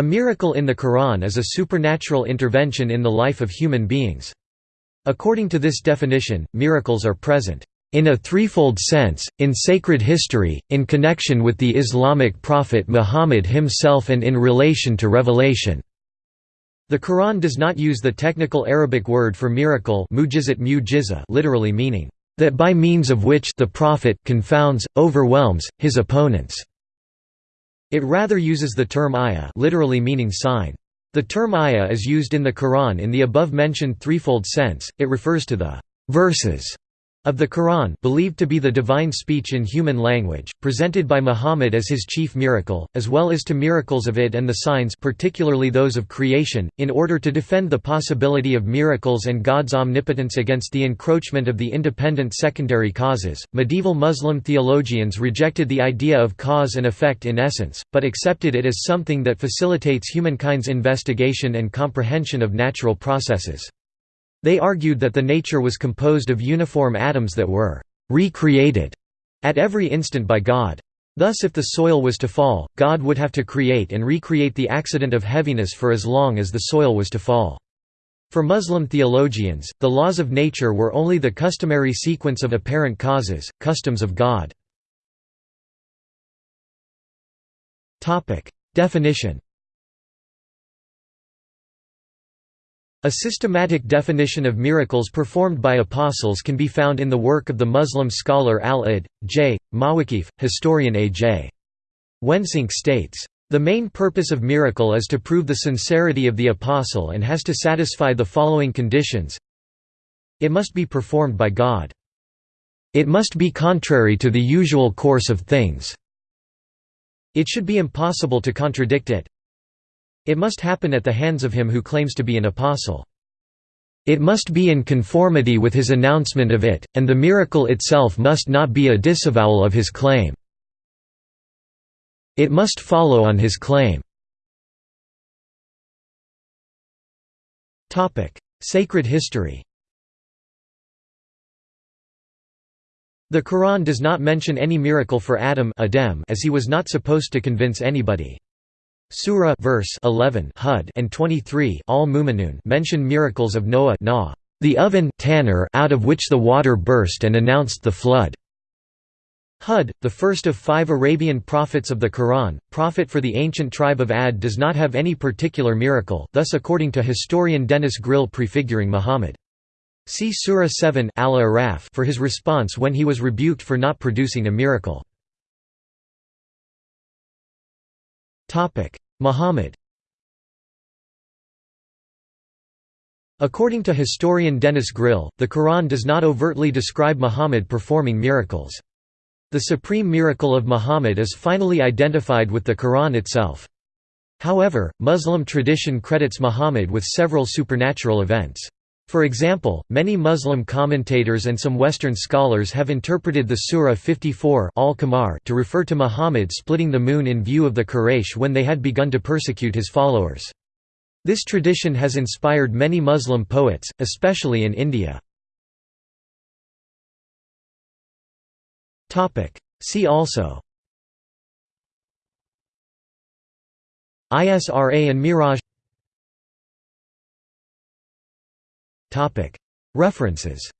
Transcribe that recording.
A miracle in the Quran is a supernatural intervention in the life of human beings. According to this definition, miracles are present in a threefold sense, in sacred history, in connection with the Islamic prophet Muhammad himself and in relation to revelation. The Quran does not use the technical Arabic word for miracle literally meaning, that by means of which the prophet confounds, overwhelms, his opponents. It rather uses the term ayah literally meaning sign. The term ayah is used in the Quran in the above-mentioned threefold sense, it refers to the verses of the Quran believed to be the divine speech in human language, presented by Muhammad as his chief miracle, as well as to miracles of it and the signs particularly those of creation, in order to defend the possibility of miracles and God's omnipotence against the encroachment of the independent secondary causes. Medieval Muslim theologians rejected the idea of cause and effect in essence, but accepted it as something that facilitates humankind's investigation and comprehension of natural processes. They argued that the nature was composed of uniform atoms that were recreated at every instant by God. Thus if the soil was to fall, God would have to create and recreate the accident of heaviness for as long as the soil was to fall. For Muslim theologians, the laws of nature were only the customary sequence of apparent causes, customs of God. Definition A systematic definition of miracles performed by apostles can be found in the work of the Muslim scholar Al-Id, J. Mawakif, historian A.J. Wensinck states, "...the main purpose of miracle is to prove the sincerity of the apostle and has to satisfy the following conditions It must be performed by God. It must be contrary to the usual course of things. It should be impossible to contradict it it must happen at the hands of him who claims to be an apostle. It must be in conformity with his announcement of it, and the miracle itself must not be a disavowal of his claim. It must follow on his claim. Sacred history The Quran does not mention any miracle for Adam as he was not supposed to convince anybody. Surah verse 11 Hud and 23 Al mention miracles of Noah nah, the oven tannur out of which the water burst and announced the flood. Hud, the first of five Arabian prophets of the Quran, prophet for the ancient tribe of Ad does not have any particular miracle, thus according to historian Denis Gril prefiguring Muhammad. See Surah 7 Al for his response when he was rebuked for not producing a miracle. Muhammad According to historian Denis Gril, the Quran does not overtly describe Muhammad performing miracles. The supreme miracle of Muhammad is finally identified with the Quran itself. However, Muslim tradition credits Muhammad with several supernatural events. For example, many Muslim commentators and some Western scholars have interpreted the Surah 54 to refer to Muhammad splitting the moon in view of the Quraysh when they had begun to persecute his followers. This tradition has inspired many Muslim poets, especially in India. See also Isra and Miraj References